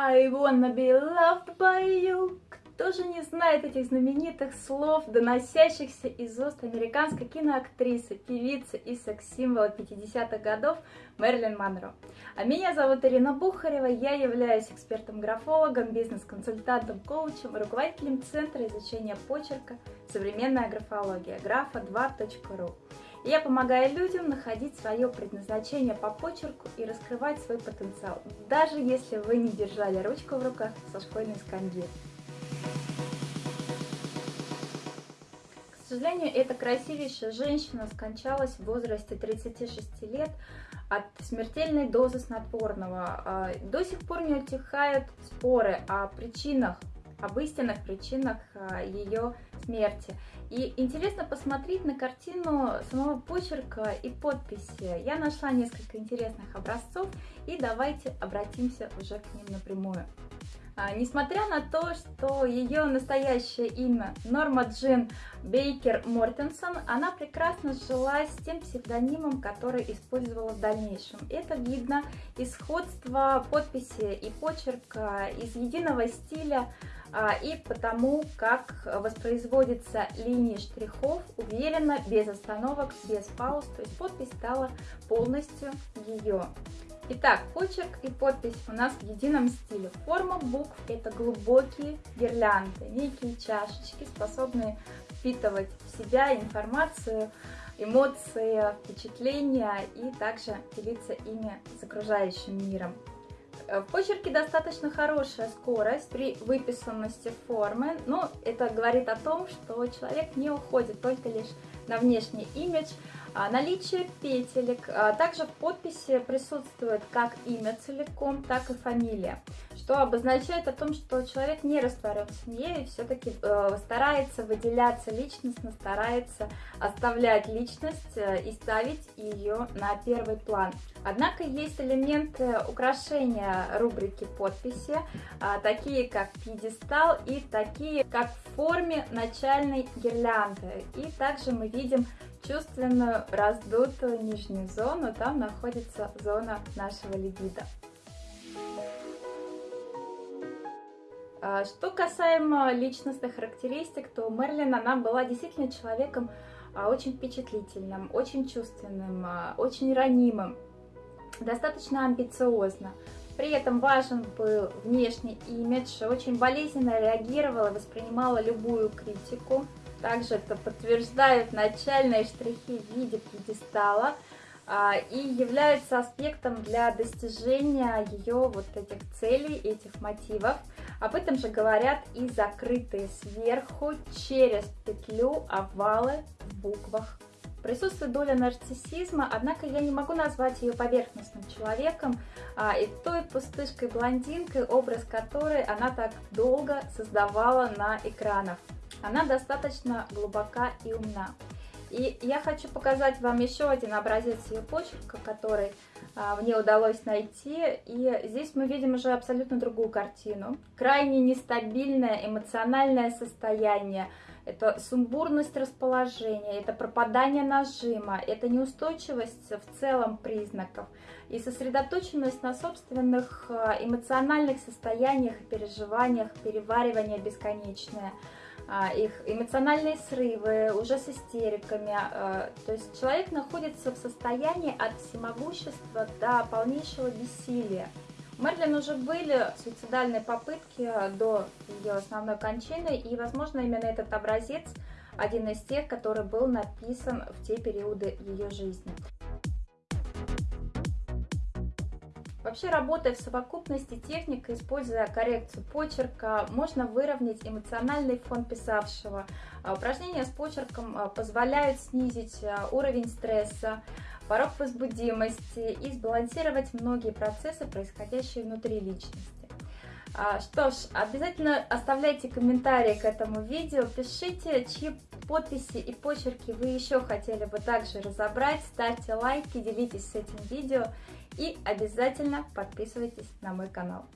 I wanna be loved by you. Кто же не знает этих знаменитых слов, доносящихся из уст американской киноактрисы, певицы и секс-символа 50-х годов Мэрилин Монро. А меня зовут Ирина Бухарева, я являюсь экспертом-графологом, бизнес-консультантом, коучем, руководителем Центра изучения почерка «Современная графология» графа2.ру. Я помогаю людям находить свое предназначение по почерку и раскрывать свой потенциал, даже если вы не держали ручку в руках со школьной скамьи. К сожалению, эта красивейшая женщина скончалась в возрасте 36 лет от смертельной дозы снотворного. А, до сих пор не утихают споры о причинах, об истинных причинах а, ее смерти. И интересно посмотреть на картину самого почерка и подписи. Я нашла несколько интересных образцов, и давайте обратимся уже к ним напрямую. А, несмотря на то, что ее настоящее имя Норма Джин Бейкер Мортенсон, она прекрасно сжилась с тем псевдонимом, который использовала в дальнейшем. Это видно из сходства подписи и почерка, из единого стиля и потому, как воспроизводятся линии штрихов уверенно, без остановок, без пауз, то есть подпись стала полностью ее. Итак, почерк и подпись у нас в едином стиле. Форма букв это глубокие гирлянды, некие чашечки, способные впитывать в себя информацию, эмоции, впечатления и также делиться ими с окружающим миром. В почерке достаточно хорошая скорость при выписанности формы, но это говорит о том, что человек не уходит только лишь на внешний имидж, а, наличие петелек. А, также в подписи присутствует как имя целиком, так и фамилия, что обозначает о том, что человек не растворен в семье и все-таки э, старается выделяться личностно, старается оставлять личность э, и ставить ее на первый план. Однако есть элементы украшения рубрики подписи, а, такие как пьедестал и такие как в форме начальной гирлянды. И также мы видим чувственную раздутую нижнюю зону, там находится зона нашего либидо. Что касаемо личностных характеристик, то Мерлин, она была действительно человеком а, очень впечатлительным, очень чувственным, а, очень ранимым, достаточно амбициозно. При этом важен был внешний имидж, очень болезненно реагировала, воспринимала любую критику. Также это подтверждают начальные штрихи в виде пьедестала а, и являются аспектом для достижения ее вот этих целей, этих мотивов. Об этом же говорят и закрытые сверху через петлю овалы в буквах. Присутствует доля нарциссизма, однако я не могу назвать ее поверхностным человеком а, и той пустышкой-блондинкой, образ которой она так долго создавала на экранах. Она достаточно глубока и умна. И я хочу показать вам еще один образец ее почерка, который а, мне удалось найти. И здесь мы видим уже абсолютно другую картину. Крайне нестабильное эмоциональное состояние. Это сумбурность расположения, это пропадание нажима, это неустойчивость в целом признаков и сосредоточенность на собственных а, эмоциональных состояниях переживаниях, переваривание бесконечное. А, их эмоциональные срывы, уже с истериками. А, то есть человек находится в состоянии от всемогущества до полнейшего бессилия. У Мерлин уже были суицидальные попытки до ее основной кончины, и, возможно, именно этот образец один из тех, который был написан в те периоды ее жизни. Вообще, работая в совокупности техник, используя коррекцию почерка, можно выровнять эмоциональный фон писавшего. А, упражнения с почерком а, позволяют снизить а, уровень стресса, порог возбудимости и сбалансировать многие процессы, происходящие внутри личности. Что ж, обязательно оставляйте комментарии к этому видео, пишите, чьи подписи и почерки вы еще хотели бы также разобрать, ставьте лайки, делитесь с этим видео и обязательно подписывайтесь на мой канал.